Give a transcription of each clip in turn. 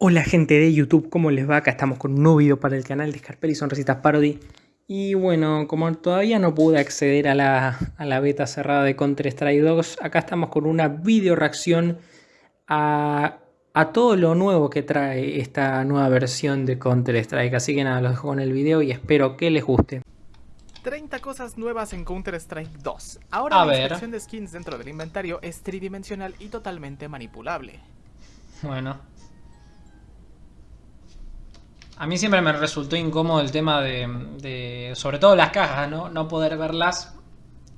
Hola gente de YouTube, ¿cómo les va? Acá estamos con un nuevo video para el canal de Scarpelli Sonrisitas Parody. Y bueno, como todavía no pude acceder a la, beta cerrada de Counter-Strike 2 Acá estamos con una video reacción a, todo lo nuevo que trae esta nueva versión de Counter-Strike Así que nada, los dejo con el video y espero que les guste. 30 cosas nuevas en Counter-Strike 2 Ahora la inspección de skins dentro del inventario es tridimensional y totalmente manipulable. Bueno a mí siempre me resultó incómodo el tema de, sobre todo las cajas, ¿no? No poder verlas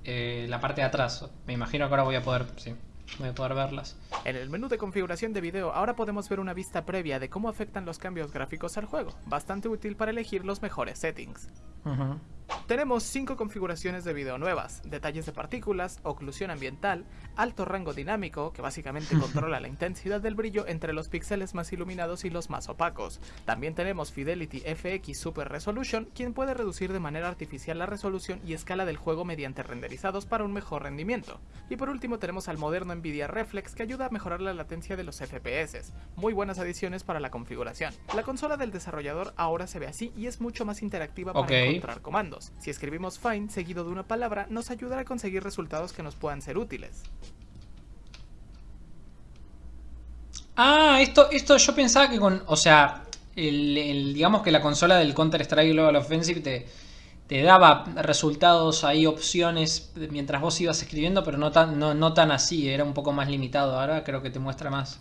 eh, la parte de atrás. Me imagino que ahora voy a poder, sí, voy a poder verlas. En el menú de configuración de video ahora podemos ver una vista previa de cómo afectan los cambios gráficos al juego, bastante útil para elegir los mejores settings. Tenemos 5 configuraciones de video nuevas, detalles de partículas, oclusión ambiental, alto rango dinámico, que básicamente controla la intensidad del brillo entre los píxeles más iluminados y los más opacos. También tenemos Fidelity FX Super Resolution, quien puede reducir de manera artificial la resolución y escala del juego mediante renderizados para un mejor rendimiento. Y por último tenemos al moderno Nvidia Reflex, que ayuda a mejorar la latencia de los FPS. Muy buenas adiciones para la configuración. La consola del desarrollador ahora se ve así y es mucho más interactiva para encontrar comandos. Si escribimos find seguido de una palabra, nos ayudará a conseguir resultados que nos puedan ser útiles. Ah, esto, esto yo pensaba que con, o sea, el, digamos que la consola del Counter-Strike Global Offensive te, te daba resultados ahí, opciones mientras vos ibas escribiendo, pero no tan, no, no tan así, era un poco más limitado. Ahora creo que te muestra más.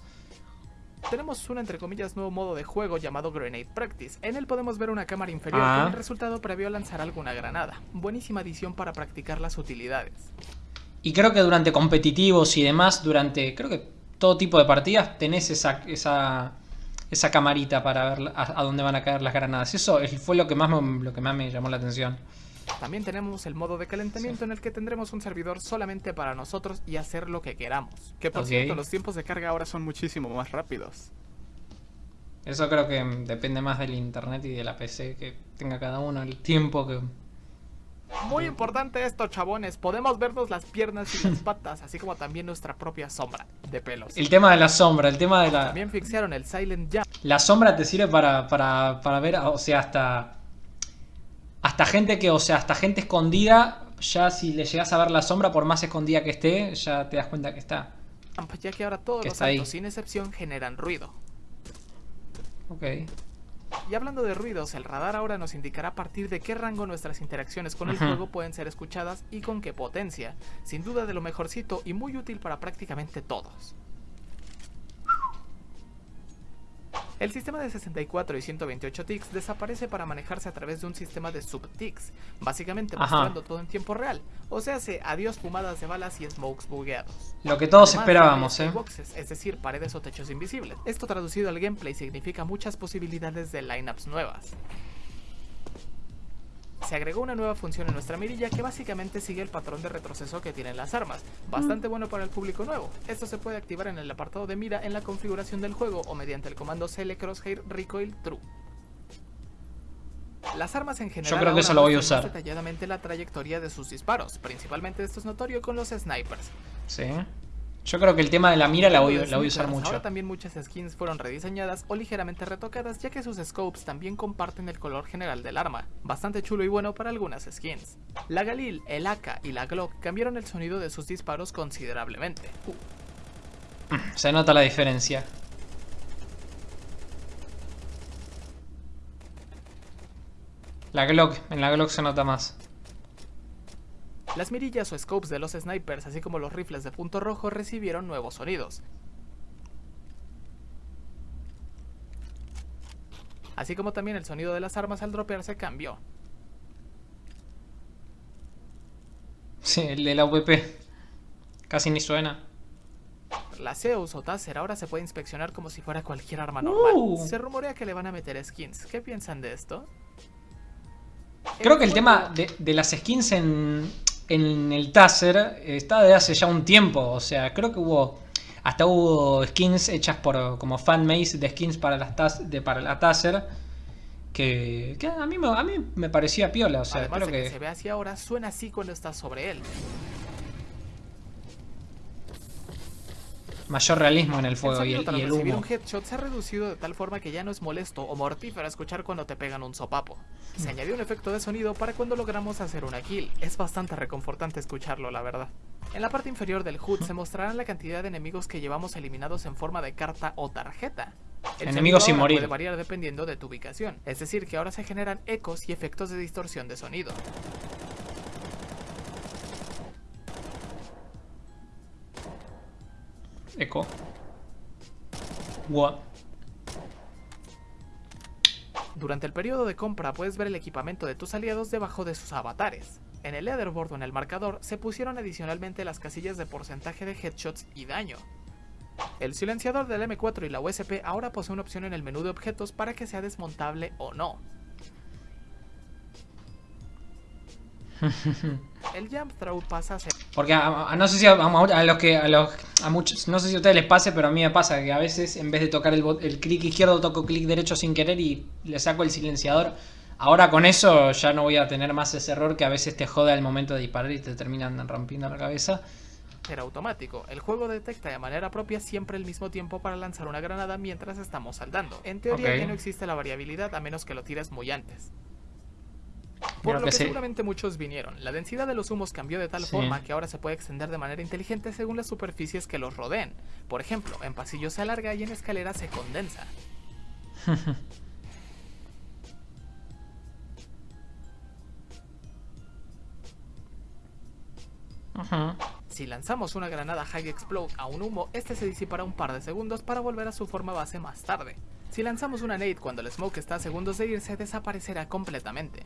Tenemos un entre comillas nuevo modo de juego llamado Grenade Practice. En él podemos ver una cámara inferior con ah. el resultado previo a lanzar alguna granada. Buenísima adición para practicar las utilidades. Y creo que durante competitivos y demás, durante creo que todo tipo de partidas, tenés esa, esa, esa camarita para ver a, dónde van a caer las granadas. Eso fue lo que más lo que más me llamó la atención. También tenemos el modo de calentamiento en el que tendremos un servidor solamente para nosotros y hacer lo que queramos. Que por cierto, los tiempos de carga ahora son muchísimo más rápidos. Eso creo que depende más del internet y de la PC que tenga cada uno, el tiempo que... Muy importante esto, chabones. Podemos vernos las piernas y las patas, así como también nuestra propia sombra de pelos. El tema de la sombra, el tema de la... También fixaron el Silent Jump. La sombra te sirve para, para, para ver, o sea, hasta hasta gente que, o sea, hasta gente escondida, ya si le llegas a ver la sombra, por más escondida que esté, ya te das cuenta que está. Ya que ahora todos los saltos, sin excepción, generan ruido. Ok. Y hablando de ruidos, el radar ahora nos indicará a partir de qué rango nuestras interacciones con el juego pueden ser escuchadas y con qué potencia. Sin duda de lo mejorcito y muy útil para prácticamente todos. El sistema de 64 y 128 ticks desaparece para manejarse a través de un sistema de sub-ticks, básicamente mostrando todo en tiempo real, o sea, hace adiós fumadas de balas y smokes bugueados. Lo que todos esperábamos, ¿eh? Boxes, es decir, paredes o techos invisibles. Esto traducido al gameplay significa muchas posibilidades de lineups nuevas se agregó una nueva función en nuestra mirilla que básicamente sigue el patrón de retroceso que tienen las armas, bastante bueno para el público nuevo. Esto se puede activar en el apartado de mira en la configuración del juego o mediante el comando CL Crosshair Recoil True. Las armas en general Yo creo que eso lo voy a usar. detalladamente la trayectoria de sus disparos, principalmente esto es notorio con los snipers. Sí. Yo creo que el tema de la mira la voy, la voy a usar mucho. Ahora también muchas skins fueron rediseñadas o ligeramente retocadas ya que sus scopes también comparten el color general del arma, bastante chulo y bueno para algunas skins. La Galil, el AK y la Glock cambiaron el sonido de sus disparos considerablemente. Se nota la diferencia. La Glock, en la Glock se nota más. Las mirillas o scopes de los snipers, así como los rifles de punto rojo, recibieron nuevos sonidos. Así como también el sonido de las armas al dropearse cambió. Sí, el de la VP. Casi ni suena. La Zeus o Taser ahora se puede inspeccionar como si fuera cualquier arma normal. Uh. Se rumorea que le van a meter skins. ¿Qué piensan de esto? Creo que el tema de, de las skins en, en el Taser está de hace ya un tiempo. O sea, creo que hubo. Hasta hubo skins hechas por como fanmates de skins para las de, para la Taser. Que, que, a, mí, a mí me parecía piola. O sea, creo que... se ve así ahora, suena así cuando estás sobre él. Mayor realismo en el fuego y el, y el humo. un headshot se ha reducido de tal forma que ya no es molesto o mortífero escuchar cuando te pegan un sopapo. Se mm. añadió un efecto de sonido para cuando logramos hacer una kill. Es bastante reconfortante escucharlo, la verdad. En la parte inferior del HUD se mostrarán la cantidad de enemigos que llevamos eliminados en forma de carta o tarjeta. El enemigos sin morir. puede variar dependiendo de tu ubicación, es decir que ahora se generan ecos y efectos de distorsión de sonido. Eco. What? Durante el periodo de compra puedes ver el equipamiento de tus aliados debajo de sus avatares. En el leaderboard o en el marcador se pusieron adicionalmente las casillas de porcentaje de headshots y daño. El silenciador del M4 y la USP ahora posee una opción en el menú de objetos para que sea desmontable o no. el jump throw pasa a ser... Porque no sé si a, los que a los a muchos no sé si a ustedes les pase, pero a mí me pasa que a veces en vez de tocar el, el clic izquierdo toco clic derecho sin querer y le saco el silenciador. Ahora con eso ya no voy a tener más ese error que a veces te jode al momento de disparar y te terminan rompiendo la cabeza. Era automático. El juego detecta de manera propia siempre el mismo tiempo para lanzar una granada mientras estamos saltando. En teoría ya no existe la variabilidad a menos que lo tires muy antes. Por lo que, seguramente muchos vinieron. La densidad de los humos cambió de tal forma que ahora se puede extender de manera inteligente según las superficies que los rodeen. Por ejemplo, en pasillos se alarga y en escaleras se condensa. Si lanzamos una granada High Explode a un humo, este se disipará un par de segundos para volver a su forma base más tarde. Si lanzamos una nade cuando el smoke está a segundos de irse, desaparecerá completamente.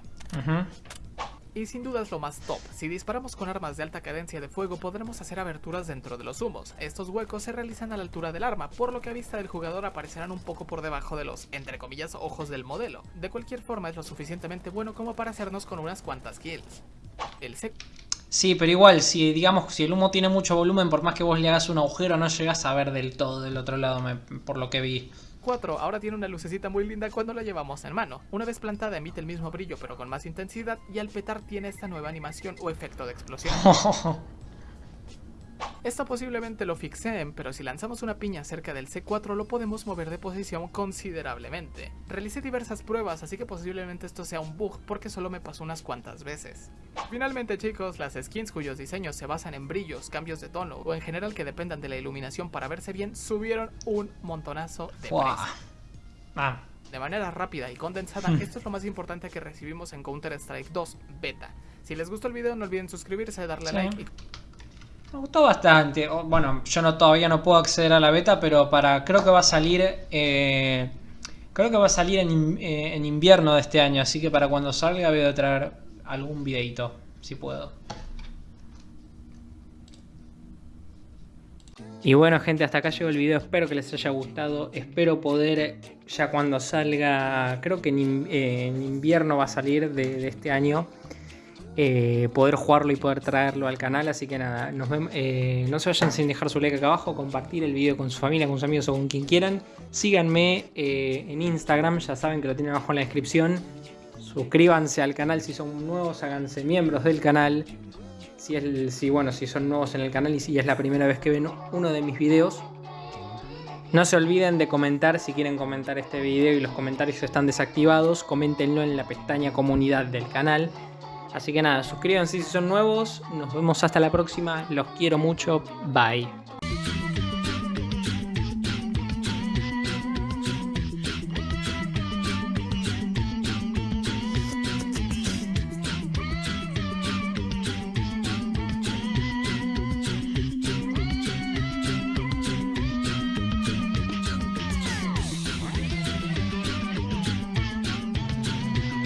Y sin duda es lo más top, si disparamos con armas de alta cadencia de fuego podremos hacer aberturas dentro de los humos. Estos huecos se realizan a la altura del arma, por lo que a vista del jugador aparecerán un poco por debajo de los, entre comillas, ojos del modelo. De cualquier forma es lo suficientemente bueno como para hacernos con unas cuantas kills. El sec Sí, pero igual, si digamos, si el humo tiene mucho volumen, por más que vos le hagas un agujero, no llegas a ver del todo del otro lado, por lo que vi. 4 ahora tiene una lucecita muy linda cuando la llevamos en mano. Una vez plantada emite el mismo brillo pero con más intensidad y al petar tiene esta nueva animación o efecto de explosión. Esto posiblemente lo fixeen, pero si lanzamos una piña cerca del C4 lo podemos mover de posición considerablemente. Realicé diversas pruebas, así que posiblemente esto sea un bug porque solo me pasó unas cuantas veces. Finalmente chicos, las skins cuyos diseños se basan en brillos, cambios de tono o en general que dependan de la iluminación para verse bien, subieron un montonazo de precio. Ah. De manera rápida y condensada, esto es lo más importante que recibimos en Counter-Strike 2 Beta. Si les gustó el video no olviden suscribirse, darle a like y me gustó bastante. Bueno, yo no todavía no puedo acceder a la beta, pero para creo que va a salir... Eh, creo que va a salir eh, en, invierno de este año, así que para cuando salga voy a traer algún videito, si puedo. Y bueno gente, hasta acá llegó el video, espero que les haya gustado, espero poder ya cuando salga, creo que en, eh, invierno va a salir de este año, eh, poder jugarlo y poder traerlo al canal. Así que nada, eh, no se vayan sin dejar su like acá abajo, compartir el video con su familia, con sus amigos o con quien quieran. Síganme eh, en Instagram, ya saben que lo tienen abajo en la descripción. Suscríbanse al canal si son nuevos, háganse miembros del canal. Si, es, si, bueno, si son nuevos en el canal y si es la primera vez que ven uno de mis videos. No se olviden de comentar si quieren comentar este video y los comentarios están desactivados. Coméntenlo en la pestaña comunidad del canal. Así que nada, suscríbanse si son nuevos. Nos vemos hasta la próxima. Los quiero mucho. Bye.